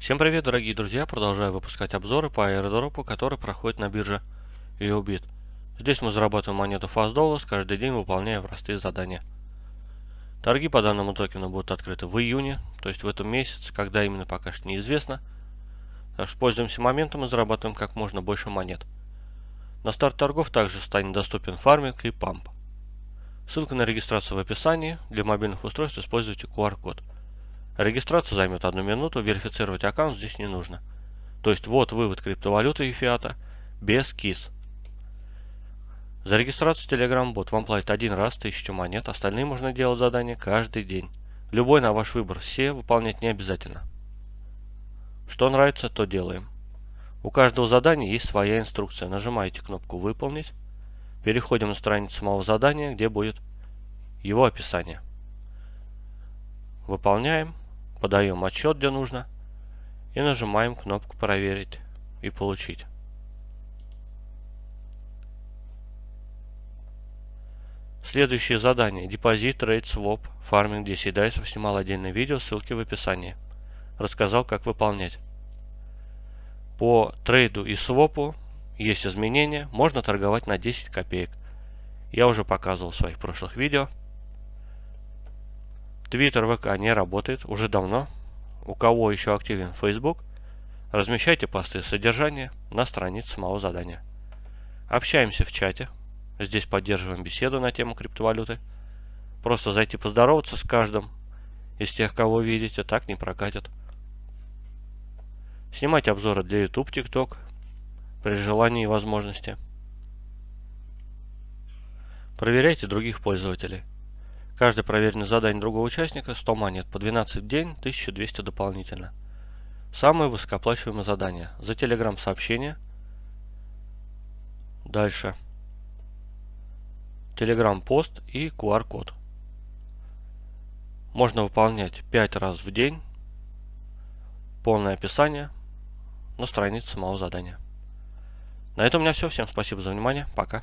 Всем привет, дорогие друзья! Продолжаю выпускать обзоры по аирдропу, который проходит на бирже EOBIT. Здесь мы зарабатываем монету Fast Dollars, каждый день выполняя простые задания. Торги по данному токену будут открыты в июне, то есть в этом месяце, когда именно пока что неизвестно. Так что пользуемся моментом и зарабатываем как можно больше монет. На старт торгов также станет доступен фарминг и памп. Ссылка на регистрацию в описании. Для мобильных устройств используйте QR-код. Регистрация займет одну минуту, верифицировать аккаунт здесь не нужно. То есть вот вывод криптовалюты и фиата без КИС. За регистрацию Telegram бот вам платят один раз 1000 монет, остальные можно делать задания каждый день. Любой на ваш выбор, все выполнять не обязательно. Что нравится, то делаем. У каждого задания есть своя инструкция. Нажимаете кнопку «Выполнить». Переходим на страницу самого задания, где будет его описание. Выполняем. Подаем отчет, где нужно. И нажимаем кнопку «Проверить» и «Получить». Следующее задание. Депозит, рейд, своп, фарминг 10 дайсов. Снимал отдельное видео, ссылки в описании. Рассказал, как выполнять. По трейду и свопу есть изменения. Можно торговать на 10 копеек. Я уже показывал в своих прошлых видео. Твиттер, ВК не работает уже давно. У кого еще активен Facebook, размещайте посты содержания на странице самого задания. Общаемся в чате. Здесь поддерживаем беседу на тему криптовалюты. Просто зайти поздороваться с каждым из тех, кого видите, так не прокатит. Снимать обзоры для YouTube, TikTok при желании и возможности. Проверяйте других пользователей. Каждое проверенное задание другого участника 100 монет по 12 в день, 1200 дополнительно. Самое высокооплачиваемое задание. За телеграм сообщение. Дальше. Телеграм пост и QR-код. Можно выполнять 5 раз в день. Полное описание на странице самого задания. На этом у меня все. Всем спасибо за внимание. Пока.